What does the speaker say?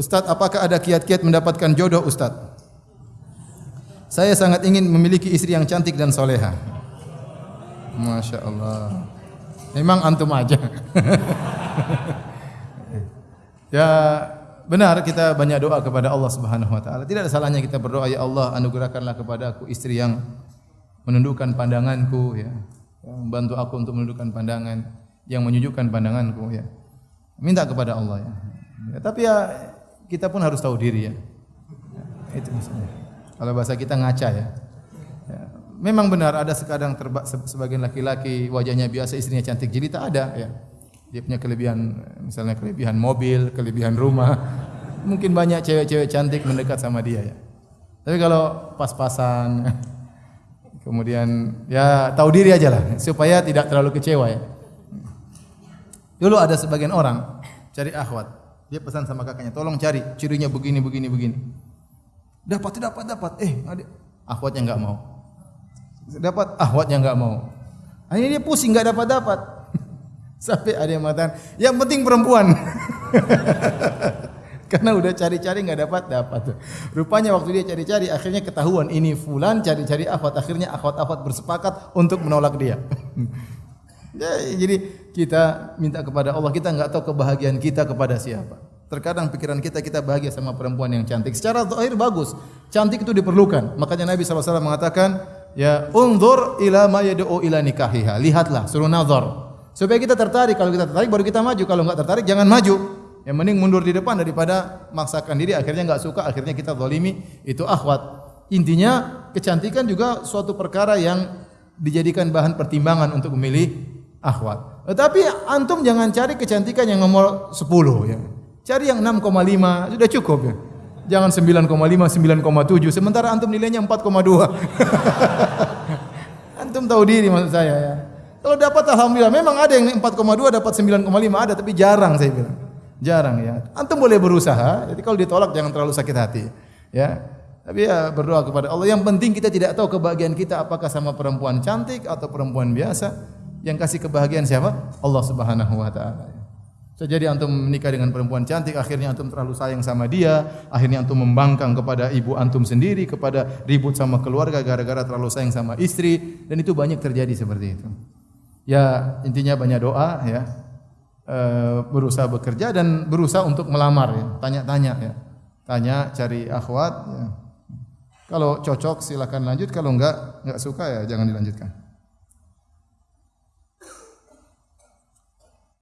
Ustaz, apakah ada kiat-kiat mendapatkan jodoh Ustaz? Saya sangat ingin memiliki istri yang cantik dan soleha. Masya Allah. Memang antum aja. ya benar kita banyak doa kepada Allah Subhanahu Wa Taala. Tidak ada salahnya kita berdoa ya Allah anugerahkanlah kepada aku istri yang menundukkan pandanganku ya, membantu aku untuk menundukkan pandangan yang menyujukkan pandanganku ya. Minta kepada Allah ya. ya tapi ya kita pun harus tahu diri ya. itu misalnya. Kalau bahasa kita ngaca ya. ya. Memang benar ada sekadang terba, sebagian laki-laki wajahnya biasa istrinya cantik jelita ada ya. Dia punya kelebihan misalnya kelebihan mobil, kelebihan rumah. Mungkin banyak cewek-cewek cantik mendekat sama dia ya. Tapi kalau pas-pasan kemudian ya tahu diri aja lah supaya tidak terlalu kecewa ya. Dulu ada sebagian orang cari akhwat. Dia pesan sama kakaknya, tolong cari cirinya begini, begini, begini. Dapat, dapat, dapat. Eh, akhwatnya enggak mau. Dapat, akhwatnya enggak mau. Akhirnya dia pusing, enggak dapat, dapat. Sampai ada yang mengatakan, yang penting perempuan. Karena udah cari-cari enggak dapat, dapat. Rupanya waktu dia cari-cari, akhirnya ketahuan ini fulan cari-cari akhwat. Akhirnya akhwat-akhwat bersepakat untuk menolak dia. Ya, jadi kita minta kepada Allah, kita enggak tahu kebahagiaan kita kepada siapa. Terkadang pikiran kita kita bahagia sama perempuan yang cantik. Secara zahir bagus. Cantik itu diperlukan. Makanya Nabi SAW mengatakan, ya unzur ila ma yad'u ila nikahiha. Lihatlah, suruh nazar. Supaya kita tertarik. Kalau kita tertarik baru kita maju. Kalau enggak tertarik jangan maju. Yang mending mundur di depan daripada maksakan diri akhirnya enggak suka, akhirnya kita zalimi. Itu akhwat. Intinya kecantikan juga suatu perkara yang dijadikan bahan pertimbangan untuk memilih akhwat. Tetapi antum jangan cari kecantikan yang nomor 10 ya. Cari yang 6,5 sudah cukup ya. Jangan 9,5, 9,7 sementara antum nilainya 4,2. antum tahu diri maksud saya ya. Kalau dapat alhamdulillah memang ada yang 4,2 dapat 9,5 ada tapi jarang saya bilang. Jarang ya. Antum boleh berusaha. Jadi kalau ditolak jangan terlalu sakit hati. Ya. Tapi ya berdoa kepada Allah. Yang penting kita tidak tahu kebahagiaan kita apakah sama perempuan cantik atau perempuan biasa yang kasih kebahagiaan siapa? Allah Subhanahu wa taala. So, jadi antum menikah dengan perempuan cantik, akhirnya antum terlalu sayang sama dia, akhirnya antum membangkang kepada ibu antum sendiri, kepada ribut sama keluarga gara-gara terlalu sayang sama istri, dan itu banyak terjadi seperti itu. Ya intinya banyak doa ya, e, berusaha bekerja dan berusaha untuk melamar ya, tanya-tanya ya, tanya cari akhwat. Ya. Kalau cocok silakan lanjut, kalau enggak enggak suka ya jangan dilanjutkan.